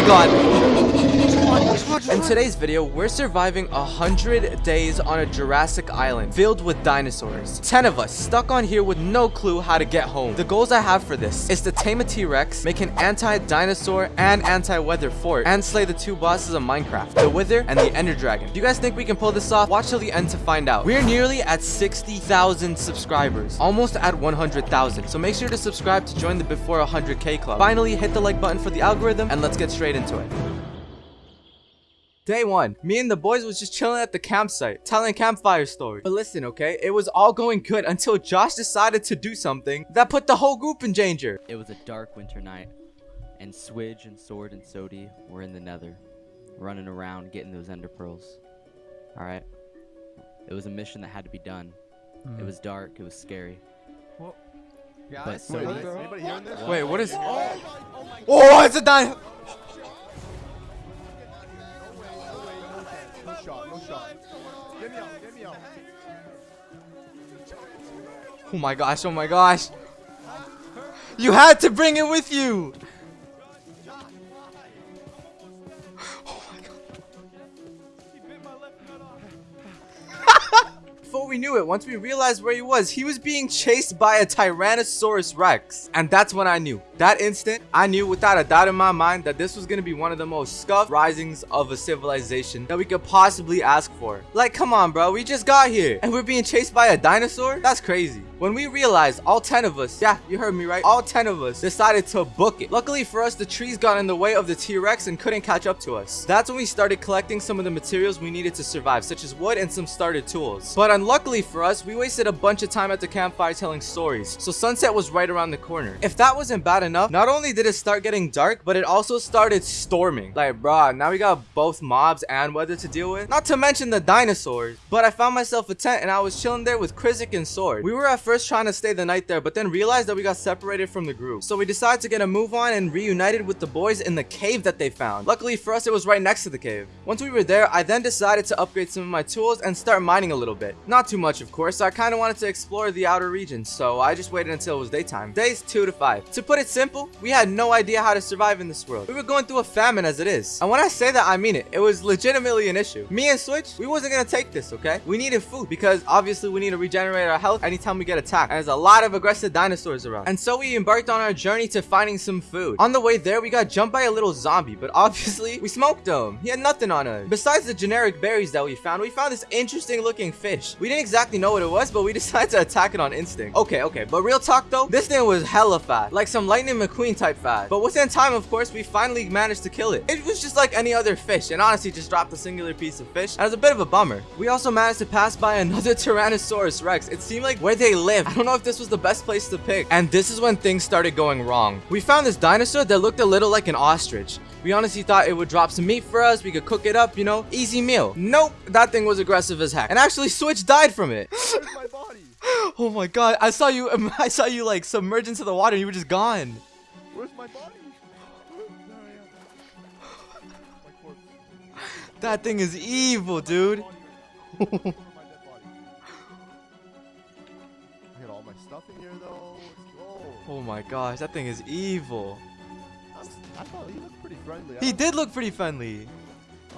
my god! In today's video, we're surviving a hundred days on a Jurassic island filled with dinosaurs. 10 of us stuck on here with no clue how to get home. The goals I have for this is to tame a T-Rex, make an anti-dinosaur and anti-weather fort, and slay the two bosses of Minecraft, the Wither and the Ender Dragon. Do you guys think we can pull this off? Watch till the end to find out. We're nearly at 60,000 subscribers, almost at 100,000. So make sure to subscribe to join the before 100k club. Finally, hit the like button for the algorithm and let's get straight into it. Day one, me and the boys was just chilling at the campsite, telling campfire stories. But listen, okay, it was all going good until Josh decided to do something that put the whole group in danger. It was a dark winter night, and Swidge and Sword and Sodi were in the nether, running around getting those ender pearls. Alright? It was a mission that had to be done. It hmm. was dark, it was scary. Well, But guys, so wait, did- anybody hearing this? Wait, what is? Oh, oh it's a dino. Oh my gosh, oh my gosh. You had to bring it with you. We knew it, once we realized where he was, he was being chased by a Tyrannosaurus Rex. And that's when I knew. That instant, I knew without a doubt in my mind that this was going to be one of the most scuffed risings of a civilization that we could possibly ask for. Like, come on, bro. We just got here and we're being chased by a dinosaur? That's crazy. When we realized all 10 of us, yeah, you heard me right, all 10 of us decided to book it. Luckily for us, the trees got in the way of the T-Rex and couldn't catch up to us. That's when we started collecting some of the materials we needed to survive, such as wood and some starter tools. But unluckily for us, we wasted a bunch of time at the campfire telling stories, so sunset was right around the corner. If that wasn't bad enough, not only did it start getting dark, but it also started storming. Like, bruh, now we got both mobs and weather to deal with. Not to mention the dinosaurs. But I found myself a tent and I was chilling there with Krizik and Sword. We were at first trying to stay the night there, but then realized that we got separated from the group. So we decided to get a move on and reunited with the boys in the cave that they found. Luckily for us, it was right next to the cave. Once we were there, I then decided to upgrade some of my tools and start mining a little bit. Not too much, of course. I kind of wanted to explore the outer regions, so I just waited until it was daytime. Days 2 to 5. To put it simple, we had no idea how to survive in this world. We were going through a famine as it is. And when I say that, I mean it. It was legitimately an issue. Me and Switch, we wasn't gonna take this, okay? We needed food because obviously we need to regenerate our health anytime we get attacked. And there's a lot of aggressive dinosaurs around. And so we embarked on our journey to finding some food. On the way there, we got jumped by a little zombie, but obviously we smoked him. He had nothing on us. Besides the generic berries that we found, we found this interesting looking fish. We didn't exactly know what it was, but we decided to attack it on instinct. Okay, okay, but real talk though, this thing was hella fast, like some Lightning McQueen type fast. But within time, of course, we finally managed to kill it. It was just like any other fish, and honestly just dropped a singular piece of fish. It was a bit of a bummer. We also managed to pass by another Tyrannosaurus Rex. It seemed like where they live. I don't know if this was the best place to pick. And this is when things started going wrong. We found this dinosaur that looked a little like an ostrich. We honestly thought it would drop some meat for us. We could cook it up, you know, easy meal. Nope, that thing was aggressive as heck. And actually, Switch died from it. Where's my body? Oh my god, I saw you, um, I saw you like submerge into the water and you were just gone. Where's my body? There I am. My corpse. That thing is evil, dude. Where's my dead body? I got all my stuff in here though. Oh my gosh, that thing is evil. I thought he looked pretty friendly. He did look pretty friendly.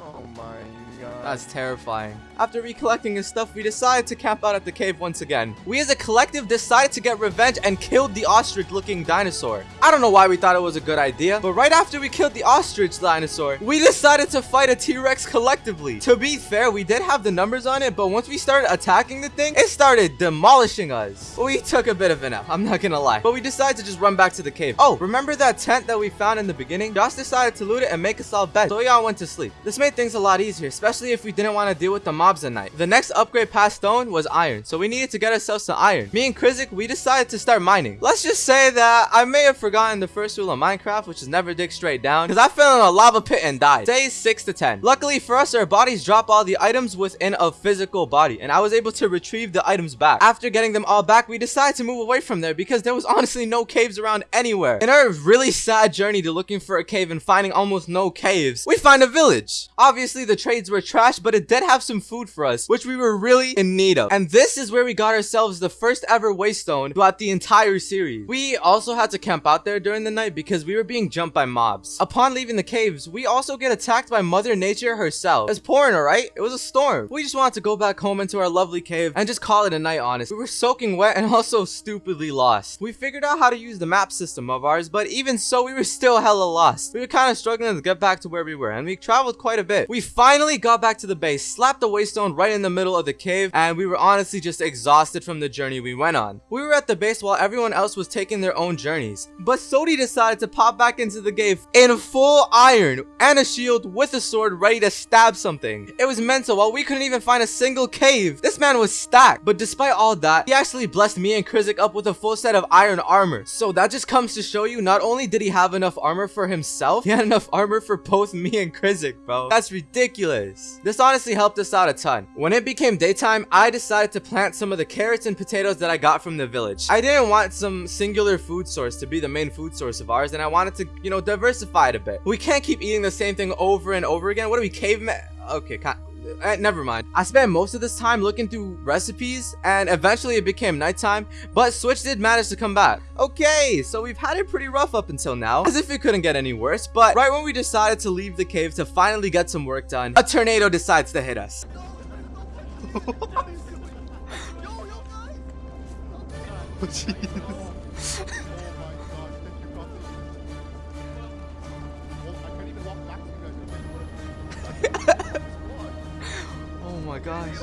Oh my god. That's terrifying. After recollecting his stuff, we decided to camp out at the cave once again. We as a collective decided to get revenge and killed the ostrich-looking dinosaur. I don't know why we thought it was a good idea, but right after we killed the ostrich dinosaur, we decided to fight a T-Rex collectively. To be fair, we did have the numbers on it, but once we started attacking the thing, it started demolishing us. We took a bit of an L, I'm not gonna lie. But we decided to just run back to the cave. Oh, remember that tent that we found in the beginning? Josh decided to loot it and make us all beds, so we all went to sleep. This made things a lot easier, especially if we didn't want to deal with the mobs at night. The next upgrade past stone was iron, so we needed to get ourselves some iron. Me and Krizik, we decided to start mining. Let's just say that I may have forgotten the first rule of Minecraft, which is never dig straight down, because I fell in a lava pit and died. Days 6 to 10. Luckily for us, our bodies drop all the items within a physical body, and I was able to retrieve the items back. After getting them all back, we decided to move away from there because there was honestly no caves around anywhere. In our really sad journey to looking for a cave and finding almost no caves, we find a village. Obviously, the trades were trash, but it did have some food for us, which we were really in need of. And this is where we got ourselves the first ever waystone throughout the entire series. We also had to camp out there during the night because we were being jumped by mobs. Upon leaving the caves, we also get attacked by Mother Nature herself. It's pouring, alright? It was a storm. We just wanted to go back home into our lovely cave and just call it a night, honest. We were soaking wet and also stupidly lost. We figured out how to use the map system of ours, but even so, we were still hella lost. We were kind of struggling to get back to where we were, and we traveled quite a bit. We finally got back to the base, slapped the waystone right in the middle of the cave, and we were honestly just exhausted from the journey we went on. We were at the base while everyone else was taking their own journeys, but Sodi decided to pop back into the cave in full iron and a shield with a sword ready to stab something. It was mental while we couldn't even find a single cave. This man was stacked, but despite all that, he actually blessed me and Krizik up with a full set of iron armor. So that just comes to show you not only did he have enough armor for himself, he had enough armor for both me and Krizik, bro. Ridiculous. This honestly helped us out a ton. When it became daytime, I decided to plant some of the carrots and potatoes that I got from the village. I didn't want some singular food source to be the main food source of ours, and I wanted to, you know, diversify it a bit. We can't keep eating the same thing over and over again. What are we, cavemen? Okay, uh, never mind. I spent most of this time looking through recipes and eventually it became nighttime, but Switch did manage to come back. Okay, so we've had it pretty rough up until now, as if it couldn't get any worse, but right when we decided to leave the cave to finally get some work done, a tornado decides to hit us. oh my gosh.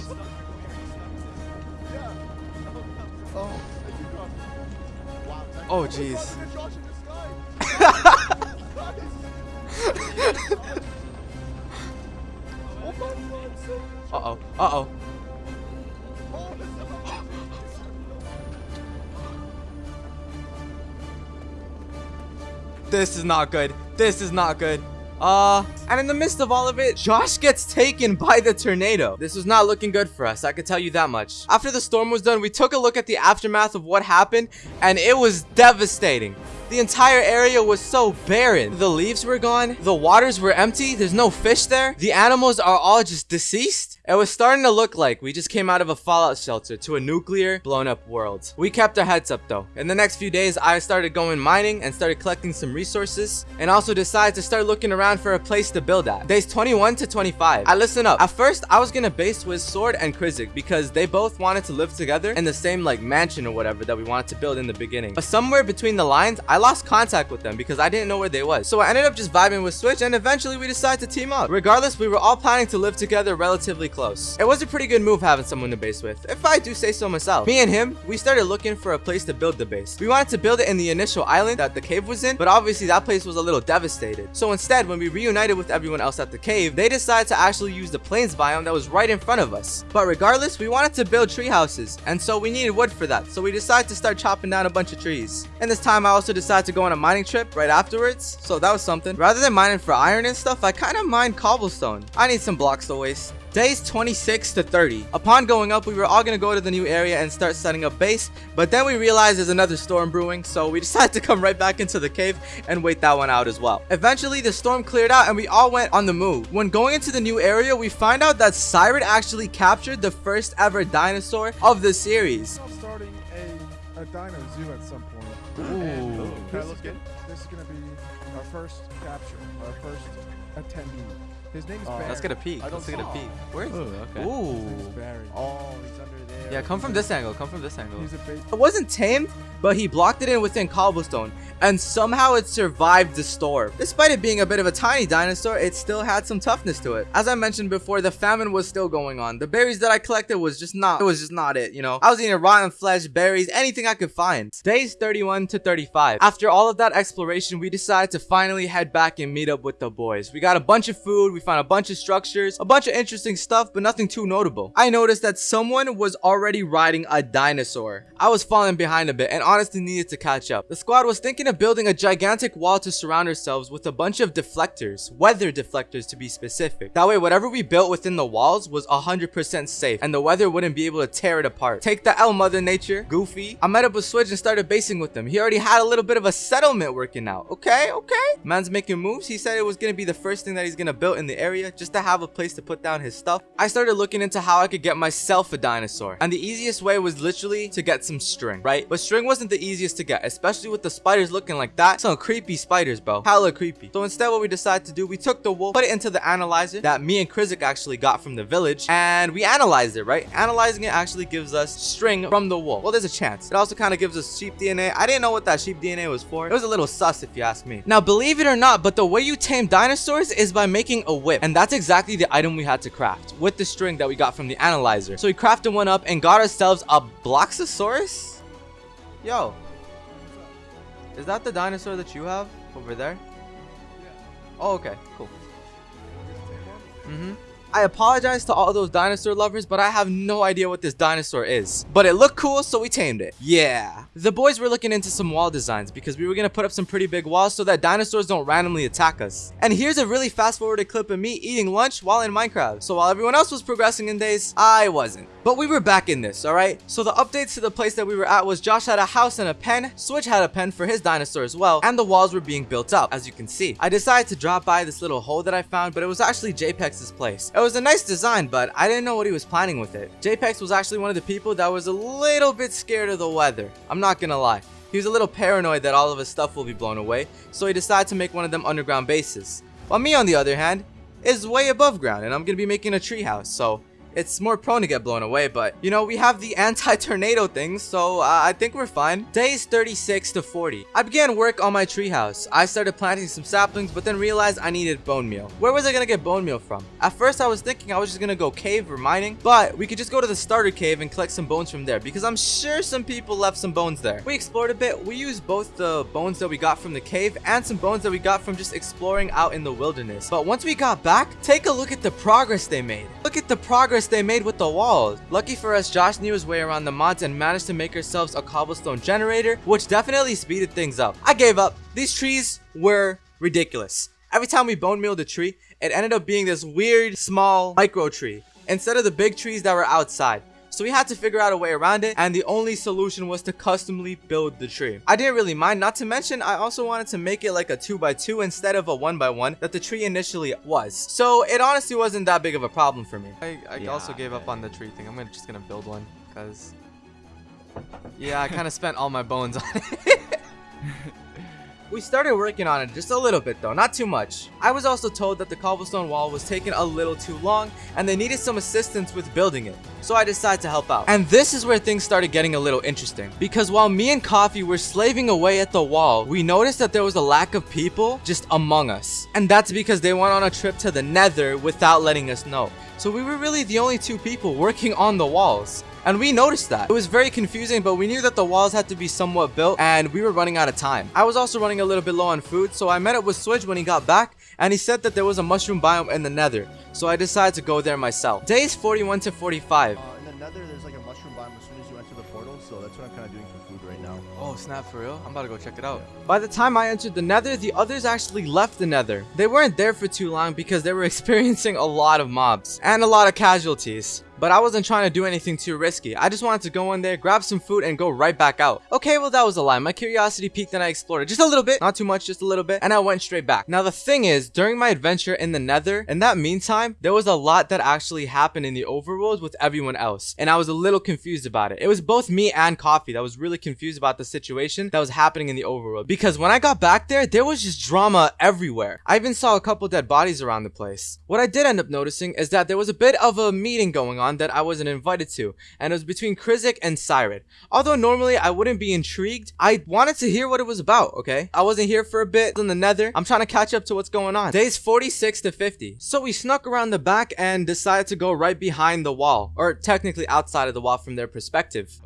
Oh. Oh jeez. Uh-oh. Uh-oh. This is not good. This is not good. Uh, and in the midst of all of it, Josh gets taken by the tornado. This was not looking good for us, I can tell you that much. After the storm was done, we took a look at the aftermath of what happened, and it was devastating. The entire area was so barren. The leaves were gone. The waters were empty. There's no fish there. The animals are all just deceased. It was starting to look like we just came out of a fallout shelter to a nuclear blown up world. We kept our heads up though. In the next few days, I started going mining and started collecting some resources and also decided to start looking around for a place to build at. Days 21 to 25. I listen up. At first, I was gonna base with Sword and Krizik because they both wanted to live together in the same like mansion or whatever that we wanted to build in the beginning. But somewhere between the lines, I lost contact with them because I didn't know where they was. So I ended up just vibing with Switch and eventually we decided to team up. Regardless, we were all planning to live together relatively close. It was a pretty good move having someone to base with, if I do say so myself. Me and him, we started looking for a place to build the base. We wanted to build it in the initial island that the cave was in, but obviously that place was a little devastated. So instead, when we reunited with everyone else at the cave, they decided to actually use the plains biome that was right in front of us. But regardless, we wanted to build tree houses, and so we needed wood for that. So we decided to start chopping down a bunch of trees. And this time I also decided to go on a mining trip right afterwards, so that was something. Rather than mining for iron and stuff, I kind of mined cobblestone. I need some blocks to waste. Days 26 to 30. Upon going up, we were all going to go to the new area and start setting up base, but then we realized there's another storm brewing, so we decided to come right back into the cave and wait that one out as well. Eventually, the storm cleared out and we all went on the move. When going into the new area, we find out that Siren actually captured the first ever dinosaur of the series. I'm starting a, a dino zoo at some point. Ooh. This, is gonna, this is gonna be our first capture, our first attendee. His name's Oh, Barry. Let's get a peek. Let's get a peek. Where is Ooh, it? okay. Ooh. His name's Barry. Oh, oh, he's under there. Yeah, come from this angle. Come from this angle. He's a base. It wasn't tamed, but he blocked it in within cobblestone, and somehow it survived the storm. Despite it being a bit of a tiny dinosaur, it still had some toughness to it. As I mentioned before, the famine was still going on. The berries that I collected was just not, it was just not it, you know? I was eating rotten flesh, berries, anything I could find. Days 31 to 35. After all of that exploration, we decided to finally head back and meet up with the boys. We got a bunch of food, we found a bunch of structures, a bunch of interesting stuff, but nothing too notable. I noticed that someone was already riding a dinosaur. I was falling behind a bit and honestly needed to catch up. The squad was thinking of building a gigantic wall to surround ourselves with a bunch of deflectors, weather deflectors to be specific. That way, whatever we built within the walls was 100% safe and the weather wouldn't be able to tear it apart. Take the L, Mother Nature, Goofy. I met up with Switch and started basing with him. He already had a little bit of a settlement working out. Okay, okay. Man's making moves. He said it was gonna be the first thing that he's gonna build in the area just to have a place to put down his stuff, I started looking into how I could get myself a dinosaur. And the easiest way was literally to get some string, right? But string wasn't the easiest to get, especially with the spiders looking like that. Some creepy spiders, bro. Hella creepy. So instead what we decided to do, we took the wool, put it into the analyzer that me and Krizik actually got from the village, and we analyzed it, right? Analyzing it actually gives us string from the wool. Well, there's a chance. It also kind of gives us sheep DNA. I didn't know what that sheep DNA was for. It was a little sus if you ask me. Now, believe it or not, but the way you tame dinosaurs is by making a whip. And that's exactly the item we had to craft with the string that we got from the analyzer. So we crafted one up and got ourselves a Bloxosaurus? Yo, is that the dinosaur that you have over there? Oh, okay, cool. Mm-hmm. I apologize to all those dinosaur lovers, but I have no idea what this dinosaur is. But it looked cool, so we tamed it. Yeah. The boys were looking into some wall designs because we were going to put up some pretty big walls so that dinosaurs don't randomly attack us. And here's a really fast forwarded clip of me eating lunch while in Minecraft. So while everyone else was progressing in days, I wasn't. But we were back in this, alright? So the updates to the place that we were at was Josh had a house and a pen, Switch had a pen for his dinosaur as well, and the walls were being built up, as you can see. I decided to drop by this little hole that I found, but it was actually JPEX's place. It was a nice design, but I didn't know what he was planning with it. JPEX was actually one of the people that was a little bit scared of the weather. I'm not gonna lie. He was a little paranoid that all of his stuff will be blown away, so he decided to make one of them underground bases. While me, on the other hand, is way above ground, and I'm gonna be making a treehouse, so it's more prone to get blown away, but you know, we have the anti-tornado thing, so uh, I think we're fine. Days 36 to 40. I began work on my treehouse. I started planting some saplings, but then realized I needed bone meal. Where was I gonna get bone meal from? At first, I was thinking I was just gonna go cave or mining, but we could just go to the starter cave and collect some bones from there, because I'm sure some people left some bones there. We explored a bit. We used both the bones that we got from the cave and some bones that we got from just exploring out in the wilderness. But once we got back, take a look at the progress they made. Look at the progress they made with the walls. Lucky for us, Josh knew his way around the mods and managed to make ourselves a cobblestone generator, which definitely speeded things up. I gave up. These trees were ridiculous. Every time we bone mealed a tree, it ended up being this weird, small, micro tree, instead of the big trees that were outside. So we had to figure out a way around it and the only solution was to customly build the tree. I didn't really mind, not to mention I also wanted to make it like a 2x2 instead of a 1x1 that the tree initially was. So it honestly wasn't that big of a problem for me. I, I Yeah, also gave up on the tree thing. I'm gonna, just gonna build one because yeah, I kind of spent all my bones on it. We started working on it just a little bit though, not too much. I was also told that the cobblestone wall was taking a little too long and they needed some assistance with building it. So I decided to help out. And this is where things started getting a little interesting. Because while me and Coffee were slaving away at the wall, we noticed that there was a lack of people just among us. And that's because they went on a trip to the nether without letting us know. So we were really the only two people working on the walls. And we noticed that. It was very confusing, but we knew that the walls had to be somewhat built and we were running out of time. I was also running a little bit low on food, so I met up with Switch when he got back and he said that there was a mushroom biome in the nether. So I decided to go there myself. Days 41 to 45. Uh, in the nether, there's like a mushroom biome as soon as you enter the portal, so that's what I'm kind of doing for food right now. Oh, snap for real? I'm about to go check it out. By the time I entered the nether, the others actually left the nether. They weren't there for too long because they were experiencing a lot of mobs and a lot of casualties. But I wasn't trying to do anything too risky. I just wanted to go in there, grab some food, and go right back out. Okay, well that was a lie. My curiosity peaked and I explored it just a little bit. Not too much, just a little bit. And I went straight back. Now the thing is, during my adventure in the nether, in that meantime, there was a lot that actually happened in the overworld with everyone else. And I was a little confused about it. It was both me and Coffee that was really confused about the situation that was happening in the overworld. Because when I got back there, there was just drama everywhere. I even saw a couple dead bodies around the place. What I did end up noticing is that there was a bit of a meeting going on that I wasn't invited to, and it was between Krizik and Sired. Although normally I wouldn't be intrigued, I wanted to hear what it was about, okay? I wasn't here for a bit in the nether. I'm trying to catch up to what's going on. Days 46 to 50. So we snuck around the back and decided to go right behind the wall, or technically outside of the wall from their perspective.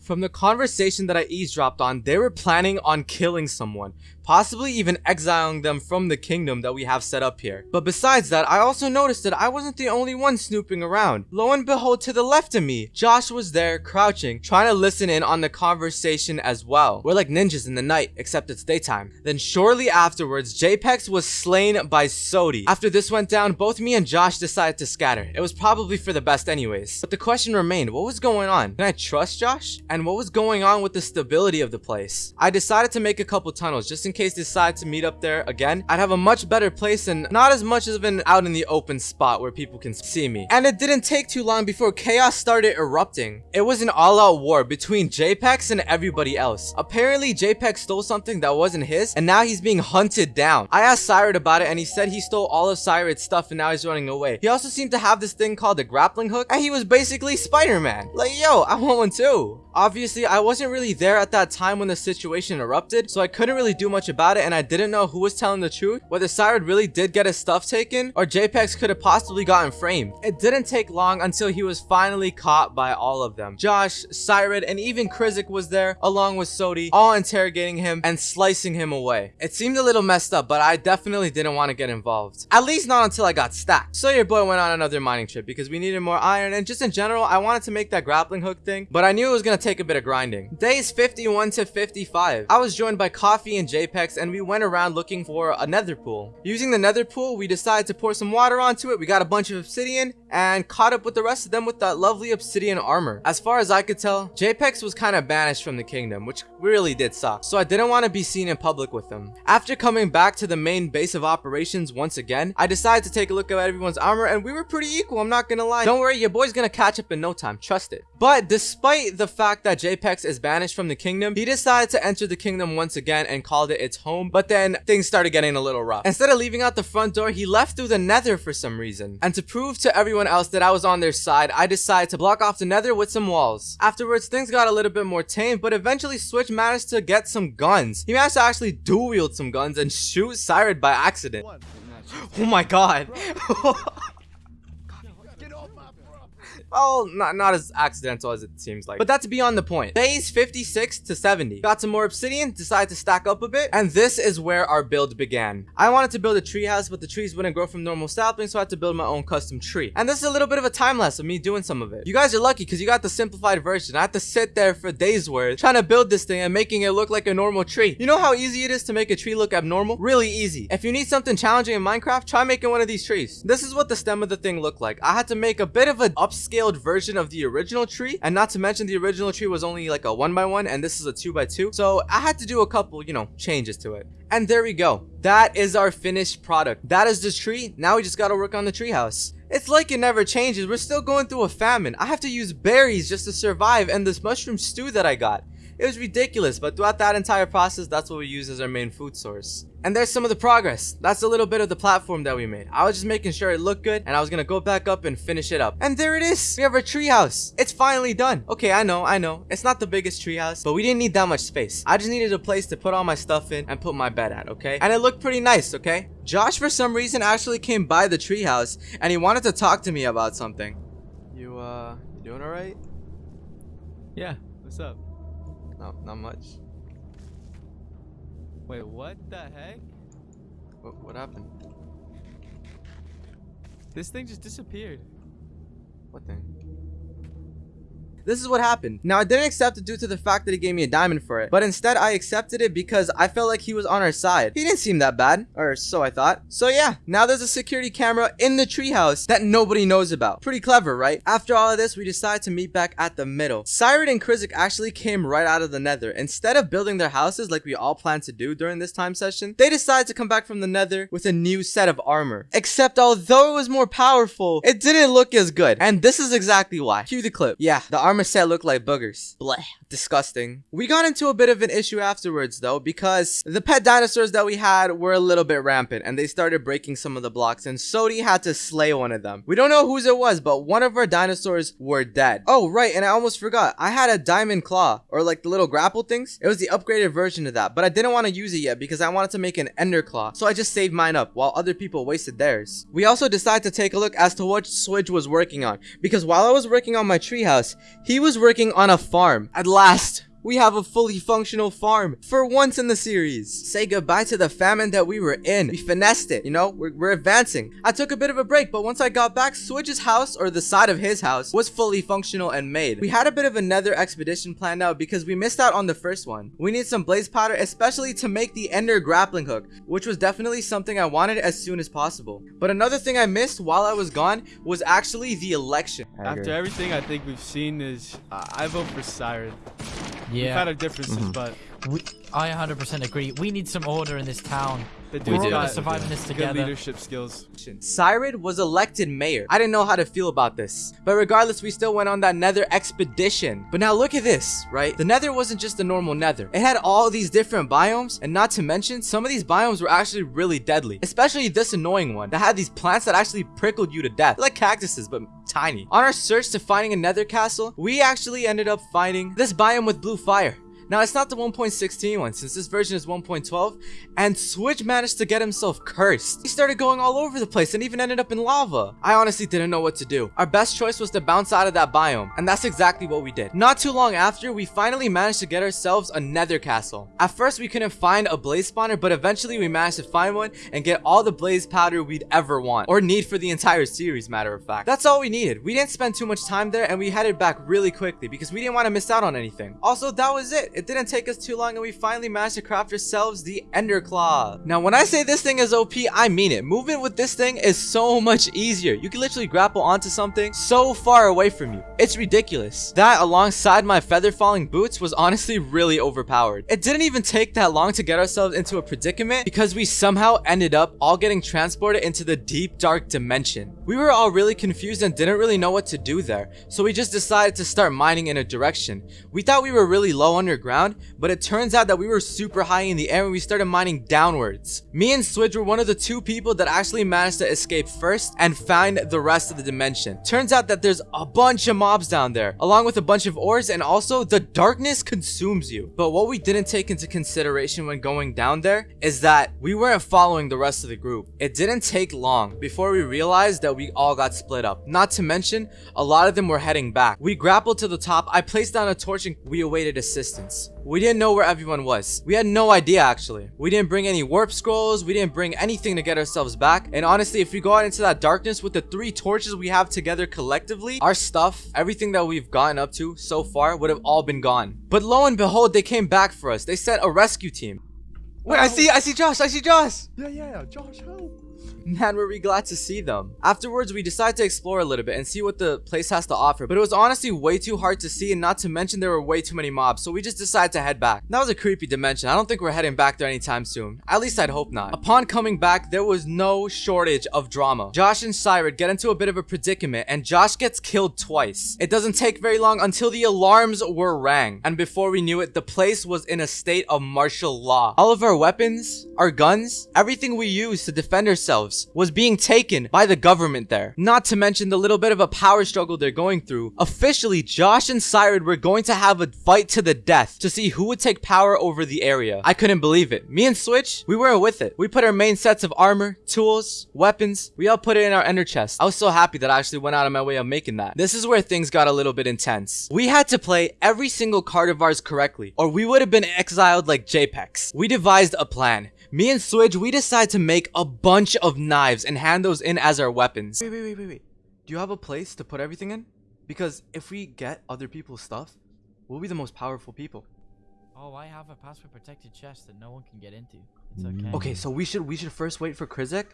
From the conversation that I eavesdropped on, they were planning on killing someone, possibly even exiling them from the kingdom that we have set up here. But besides that, I also noticed that I wasn't the only one snooping around. Lo and behold, to the left of me, Josh was there crouching, trying to listen in on the conversation as well. We're like ninjas in the night, except it's daytime. Then shortly afterwards, JPEX was slain by Sodi. After this went down, both me and Josh decided to scatter. It was probably for the best anyways. But the question remained, what was going on? Can I trust Josh? And what was going on with the stability of the place? I decided to make a couple tunnels just in case they decide to meet up there again. I'd have a much better place and not as much of an out in the open spot where people can see me. And it didn't take too long before chaos started erupting. It was an all-out war between JPEX and everybody else. Apparently, JPEX stole something that wasn't his, and now he's being hunted down. I asked Cyrod about it, and he said he stole all of Cyrod's stuff and now he's running away. He also seemed to have this thing called a grappling hook, and he was basically Spider-Man. Like, yo, I want one too. Obviously, I wasn't really there at that time when the situation erupted, so I couldn't really do much about it and I didn't know who was telling the truth, whether Cyrod really did get his stuff taken or JPEX could have possibly gotten framed. It didn't take long until he was finally caught by all of them. Josh, Cyrod, and even Krizik was there along with Sodi, all interrogating him and slicing him away. It seemed a little messed up, but I definitely didn't want to get involved. At least not until I got stacked. So your boy went on another mining trip because we needed more iron and just in general, I wanted to make that grappling hook thing, but I knew it was going to take a bit of grinding. Days 51 to 55. I was joined by Coffee and JPEX and we went around looking for a nether pool. Using the nether pool, we decided to pour some water onto it. We got a bunch of obsidian and caught up with the rest of them with that lovely obsidian armor. As far as I could tell, JPEX was kind of banished from the kingdom, which really did suck. So I didn't want to be seen in public with them. After coming back to the main base of operations once again, I decided to take a look at everyone's armor and we were pretty equal, I'm not gonna lie. Don't worry, your boy's gonna catch up in no time, trust it. But despite the fact that JPEX is banished from the kingdom, he decided to enter the kingdom once again and called it its home, but then things started getting a little rough. Instead of leaving out the front door, he left through the nether for some reason. And to prove to everyone else that I was on their side, I decided to block off the nether with some walls. Afterwards, things got a little bit more tame, but eventually Switch managed to get some guns. He managed to actually dual wield some guns and shoot Cyrod by accident. Oh my god. Get off my bro. Well, not, not as accidental as it seems like. But that's beyond the point. Phase 56 to 70. Got some more obsidian, decided to stack up a bit, and this is where our build began. I wanted to build a tree house, but the trees wouldn't grow from normal saplings, so I had to build my own custom tree. And this is a little bit of a time lapse of me doing some of it. You guys are lucky because you got the simplified version. I had to sit there for days worth trying to build this thing and making it look like a normal tree. You know how easy it is to make a tree look abnormal? Really easy. If you need something challenging in Minecraft, try making one of these trees. This is what the stem of the thing looked like. I had to make a bit of an upscaled version of the original tree, and not to mention the original tree was only like a one by one, and this is a two by two. So I had to do a couple, you know, changes to it. And there we go. That is our finished product. That is the tree. Now we just gotta work on the treehouse. It's like it never changes. We're still going through a famine. I have to use berries just to survive and this mushroom stew that I got. It was ridiculous, but throughout that entire process, that's what we use as our main food source. And there's some of the progress. That's a little bit of the platform that we made. I was just making sure it looked good, and I was gonna go back up and finish it up. And there it is. We have our treehouse. It's finally done. Okay, I know, I know. It's not the biggest treehouse, but we didn't need that much space. I just needed a place to put all my stuff in and put my bed at, okay? And it looked pretty nice, okay? Josh, for some reason, actually came by the treehouse, and he wanted to talk to me about something. You, uh, you doing alright? Yeah, what's up? No, not much. Wait, what the heck? What, what happened? This thing just disappeared. What thing? This is what happened. Now, I didn't accept it due to the fact that he gave me a diamond for it, but instead I accepted it because I felt like he was on our side. He didn't seem that bad, or so I thought. So yeah, now there's a security camera in the treehouse that nobody knows about. Pretty clever, right? After all of this, we decided to meet back at the middle. Cyrod and Krizik actually came right out of the nether. Instead of building their houses like we all planned to do during this time session, they decided to come back from the nether with a new set of armor. Except although it was more powerful, it didn't look as good. And this is exactly why. Cue the clip. Yeah, the armor set looked like boogers. Bleh. Disgusting. We got into a bit of an issue afterwards though because the pet dinosaurs that we had were a little bit rampant and they started breaking some of the blocks and Sodi had to slay one of them. We don't know whose it was but one of our dinosaurs were dead. Oh right and I almost forgot. I had a diamond claw or like the little grapple things. It was the upgraded version of that but I didn't want to use it yet because I wanted to make an ender claw so I just saved mine up while other people wasted theirs. We also decided to take a look as to what Swidge was working on because while I was working on my treehouse He was working on a farm. At last, we have a fully functional farm for once in the series. Say goodbye to the famine that we were in. We finessed it, you know, we're, we're advancing. I took a bit of a break, but once I got back, Switch's house, or the side of his house, was fully functional and made. We had a bit of a nether expedition planned out because we missed out on the first one. We need some blaze powder, especially to make the ender grappling hook, which was definitely something I wanted as soon as possible. But another thing I missed while I was gone was actually the election. After everything I think we've seen is, uh, I vote for Siren. We've Yeah, had our differences, Mm-hmm. but we, I 100% agree. We need some order in this town. The We're dude's all gonna survive in this good together. leadership skills. Cyrid was elected mayor. I didn't know how to feel about this. But regardless, we still went on that nether expedition. But now look at this, right? The nether wasn't just a normal nether. It had all these different biomes. And not to mention, some of these biomes were actually really deadly. Especially this annoying one that had these plants that actually prickled you to death. Like cactuses, but tiny. On our search to finding a nether castle, we actually ended up finding this biome with blue fire. Now, it's not the 1.16 one, since this version is 1.12, and Switch managed to get himself cursed. He started going all over the place and even ended up in lava. I honestly didn't know what to do. Our best choice was to bounce out of that biome, and that's exactly what we did. Not too long after, we finally managed to get ourselves a nether castle. At first, we couldn't find a blaze spawner, but eventually we managed to find one and get all the blaze powder we'd ever want, or need for the entire series, matter of fact. That's all we needed. We didn't spend too much time there, and we headed back really quickly because we didn't want to miss out on anything. Also, that was it. It didn't take us too long, and we finally managed to craft ourselves the Ender Claw. Now, when I say this thing is OP, I mean it. Movement with this thing is so much easier. You can literally grapple onto something so far away from you. It's ridiculous. That, alongside my feather falling boots, was honestly really overpowered. It didn't even take that long to get ourselves into a predicament because we somehow ended up all getting transported into the deep dark dimension. We were all really confused and didn't really know what to do there, so we just decided to start mining in a direction. We thought we were really low underground, but it turns out that we were super high in the air and we started mining downwards. Me and Swidge were one of the two people that actually managed to escape first and find the rest of the dimension. Turns out that there's a bunch of mobs down there, along with a bunch of ores and also the darkness consumes you. But what we didn't take into consideration when going down there is that we weren't following the rest of the group. It didn't take long before we realized that we all got split up. Not to mention, a lot of them were heading back. We grappled to the top, I placed down a torch and we awaited assistance. We didn't know where everyone was. We had no idea actually. We didn't bring any warp scrolls, we didn't bring anything to get ourselves back. And honestly, if we go out into that darkness with the three torches we have together collectively, our stuff, everything that we've gotten up to so far would have all been gone. But lo and behold, they came back for us. They sent a rescue team. Wait, I oh. see, I see Josh, I see Josh. Yeah, yeah, yeah. Josh, help. Man, were we glad to see them. Afterwards, we decided to explore a little bit and see what the place has to offer, but it was honestly way too hard to see and not to mention there were way too many mobs, so we just decided to head back. That was a creepy dimension. I don't think we're heading back there anytime soon. At least I'd hope not. Upon coming back, there was no shortage of drama. Josh and Cyrus get into a bit of a predicament and Josh gets killed twice. It doesn't take very long until the alarms were rang, and before we knew it, the place was in a state of martial law. All of our weapons, our guns, everything we used to defend ourselves was being taken by the government there. Not to mention the little bit of a power struggle they're going through. Officially, Josh and Cyrus were going to have a fight to the death to see who would take power over the area. I couldn't believe it. Me and Switch, we weren't with it. We put our main sets of armor, tools, weapons, we all put it in our ender chest. I was so happy that I actually went out of my way of making that. This is where things got a little bit intense. We had to play every single card of ours correctly, or we would have been exiled like JPEX. We devised a plan. Me and Swidge, we decide to make a bunch of knives and hand those in as our weapons. Wait, wait, wait, wait, wait. Do you have a place to put everything in? Because if we get other people's stuff, we'll be the most powerful people. Oh, I have a password protected chest that no one can get into. It's mm. okay. Okay, so we should we should first wait for Krizik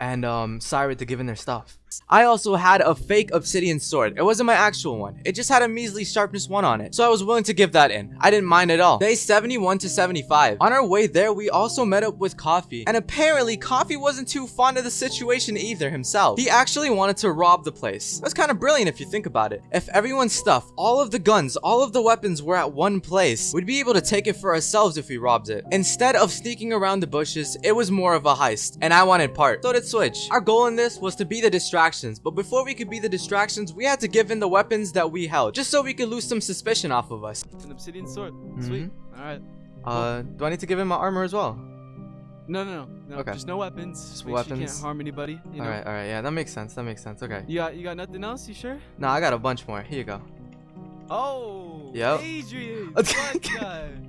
and um Cyrus to give in their stuff. I also had a fake obsidian sword. It wasn't my actual one. It just had a measly sharpness 1 on it. So I was willing to give that in. I didn't mind at all. Day 71 to 75. On our way there, we also met up with Coffee. And apparently, Coffee wasn't too fond of the situation either himself. He actually wanted to rob the place. That's kind of brilliant if you think about it. If everyone's stuff, all of the guns, all of the weapons were at one place, we'd be able to take it for ourselves if we robbed it. Instead of sneaking around the bushes, it was more of a heist. And I wanted part. So did Switch. Our goal in this was to be the distractions, but before we could be the distractions, we had to give in the weapons that we held, just so we could lose some suspicion off of us. It's an obsidian sword. Sweet. Mm-hmm. All right. Uh, do I need to give him my armor as well? No, no, no, no. Okay. Just no weapons. Just make sure you weapons. can't harm anybody. You know? Alright, alright, yeah, that makes sense, that makes sense, okay. You got, you got nothing else? You sure? No, I got a bunch more, here you go. Oh. Yep. Adrian.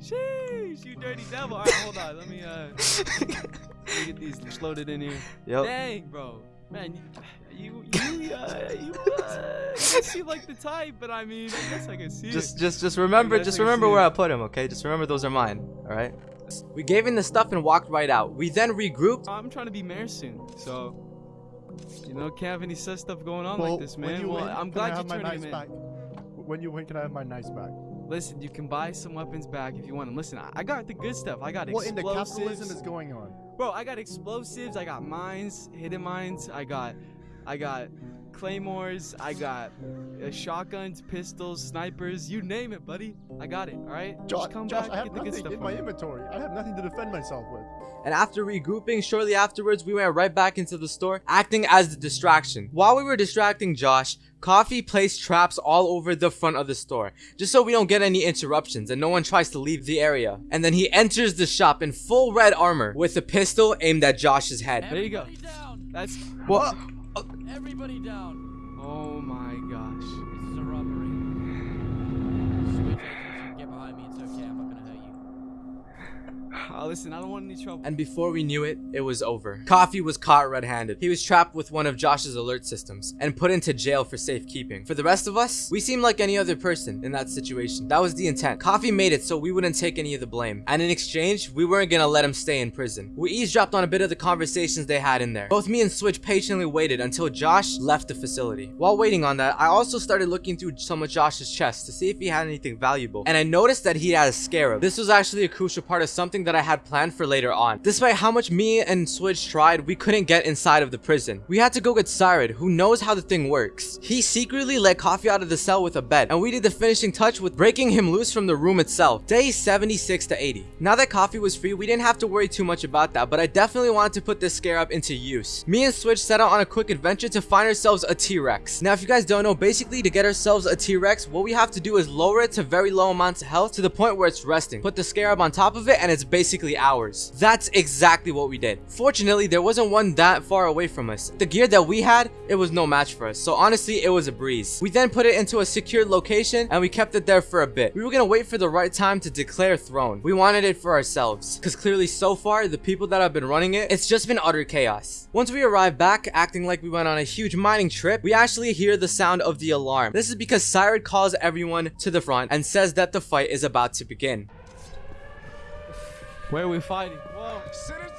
Sheesh, you dirty devil. All right, hold on. Let me uh, let me get these loaded in here. Yep. Dang, bro. Man, you you you, uh, you, uh, you seem like the type, but I mean, I guess I can see Just, it. just, just remember, just I remember where it. I put him, okay? Just remember those are mine, all right? We gave him the stuff and walked right out. We then regrouped. I'm trying to be mayor soon, so you know, can't have any such stuff going on Well, like this, when man. you Well, win, I'm glad you turned nice him in. When you win, can I have my nice back? Listen, you can buy some weapons back if you want them. Listen, I, I got the good stuff. I got explosives. What in the capitalism is going on? Bro, I got explosives. I got mines, hidden mines. I got, I got claymores. I got uh, shotguns, pistols, snipers. You name it, buddy. I got it. All right. Josh, Just come Josh back, I have get the good nothing stuff. in my inventory. I have nothing to defend myself with. And after regrouping, shortly afterwards, we went right back into the store, acting as the distraction. While we were distracting Josh, Coffee placed traps all over the front of the store, just so we don't get any interruptions and no one tries to leave the area. And then he enters the shop in full red armor with a pistol aimed at Josh's head. There you go. Everybody down. That's. What? Everybody down. Oh my gosh. This is a robbery. Switch agents, you can get behind me. It's okay. I'm not gonna hurt you. Uh, listen, I don't want any trouble. And before we knew it, it was over. Coffee was caught red-handed. He was trapped with one of Josh's alert systems and put into jail for safekeeping. For the rest of us, we seemed like any other person in that situation. That was the intent. Coffee made it so we wouldn't take any of the blame. And in exchange, we weren't gonna let him stay in prison. We eavesdropped on a bit of the conversations they had in there. Both me and Switch patiently waited until Josh left the facility. While waiting on that, I also started looking through some of Josh's chests to see if he had anything valuable. And I noticed that he had a scarab. This was actually a crucial part of something that I had planned for later on. Despite how much me and Switch tried, we couldn't get inside of the prison. We had to go get Cyrod, who knows how the thing works. He secretly let Coffee out of the cell with a bed, and we did the finishing touch with breaking him loose from the room itself. Day 76 to 80. Now that Coffee was free, we didn't have to worry too much about that, but I definitely wanted to put this scarab into use. Me and Switch set out on a quick adventure to find ourselves a T-Rex. Now if you guys don't know, basically to get ourselves a T-Rex, what we have to do is lower it to very low amounts of health to the point where it's resting. Put the scarab on top of it and it's basically ours. That's exactly what we did. Fortunately, there wasn't one that far away from us. The gear that we had, it was no match for us. So honestly, it was a breeze. We then put it into a secured location and we kept it there for a bit. We were gonna wait for the right time to declare throne. We wanted it for ourselves. Cause clearly so far, the people that have been running it, it's just been utter chaos. Once we arrived back, acting like we went on a huge mining trip, we actually hear the sound of the alarm. This is because Cyrod calls everyone to the front and says that the fight is about to begin. Where are we fighting? Whoa. Citizens!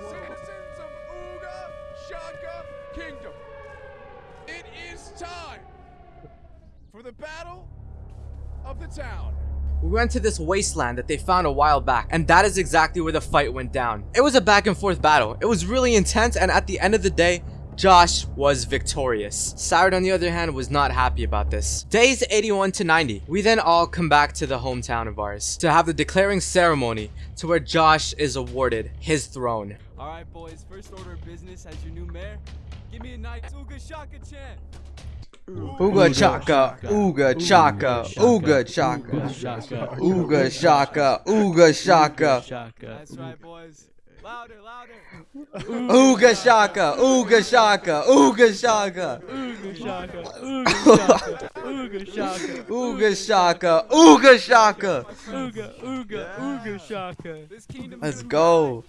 Citizens of Uga Shaka Kingdom! It is time for the battle of the town. We went to this wasteland that they found a while back, and that is exactly where the fight went down. It was a back and forth battle. It was really intense, and at the end of the day, Josh was victorious. Cyrod, on the other hand, was not happy about this. Days 81 to 90. We then all come back to the hometown of ours to have the declaring ceremony to where Josh is awarded his throne. All right, boys. First order of business as your new mayor. Give me a nice Uga Shaka chant. Ooga chaka, ooga chaka, ooga chaka, ooga chaka, ooga shaka, That's right, boys. Louder, louder. ooga shaka, ooga shaka, ooga shaka. Uga Shaka. Uga Shaka. Ooga shaka, ooga shaka. Uga, Uga, Uga Shaka. Let's go.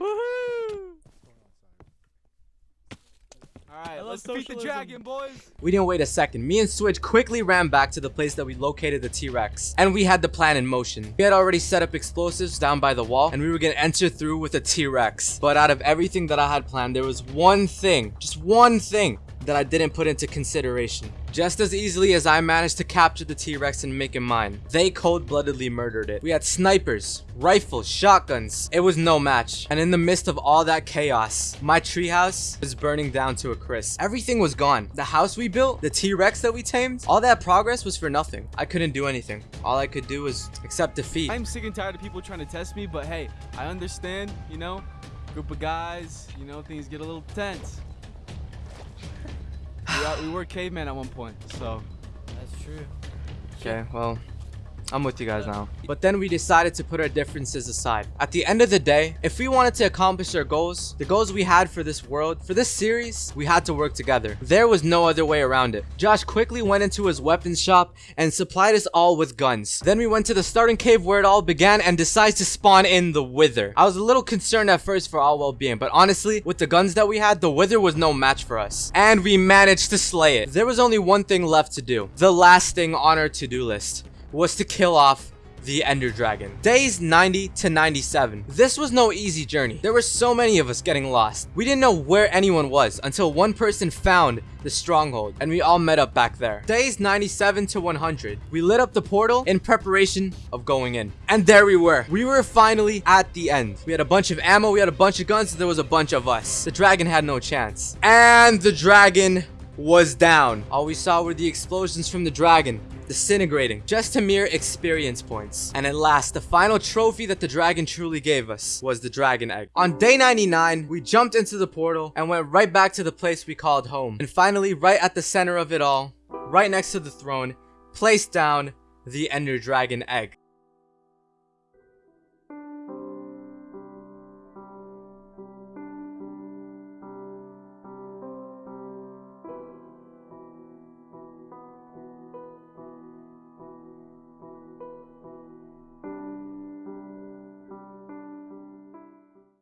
Woohoo! Alright, let's defeat the dragon, boys. We didn't wait a second. Me and Switch quickly ran back to the place that we located the T-Rex. And we had the plan in motion. We had already set up explosives down by the wall and we were gonna enter through with a T-Rex. But out of everything that I had planned, there was one thing, just one thing that I didn't put into consideration. Just as easily as I managed to capture the T-Rex and make it mine, they cold-bloodedly murdered it. We had snipers, rifles, shotguns. It was no match. And in the midst of all that chaos, my treehouse was burning down to a crisp. Everything was gone. The house we built, the T-Rex that we tamed, all that progress was for nothing. I couldn't do anything. All I could do was accept defeat. I'm sick and tired of people trying to test me, but hey, I understand, you know, group of guys, you know, things get a little tense. We, are, we were cavemen at one point, so That's true. Okay, well, I'm with you guys now. But then we decided to put our differences aside. At the end of the day, if we wanted to accomplish our goals, the goals we had for this world, for this series, we had to work together. There was no other way around it. Josh quickly went into his weapons shop and supplied us all with guns. Then we went to the starting cave where it all began and decided to spawn in the Wither. I was a little concerned at first for our well-being, but honestly, with the guns that we had, the Wither was no match for us. And we managed to slay it. There was only one thing left to do. The last thing on our to-do list was to kill off the Ender Dragon. Days 90 to 97. This was no easy journey. There were so many of us getting lost. We didn't know where anyone was until one person found the stronghold and we all met up back there. Days 97 to 100. We lit up the portal in preparation of going in. And there we were. We were finally at the end. We had a bunch of ammo, we had a bunch of guns, there was a bunch of us. The dragon had no chance. And the dragon was down. All we saw were the explosions from the dragon disintegrating just to mere experience points. And at last, the final trophy that the dragon truly gave us was the dragon egg. On day 99, we jumped into the portal and went right back to the place we called home. And finally, right at the center of it all, right next to the throne, placed down the ender dragon egg.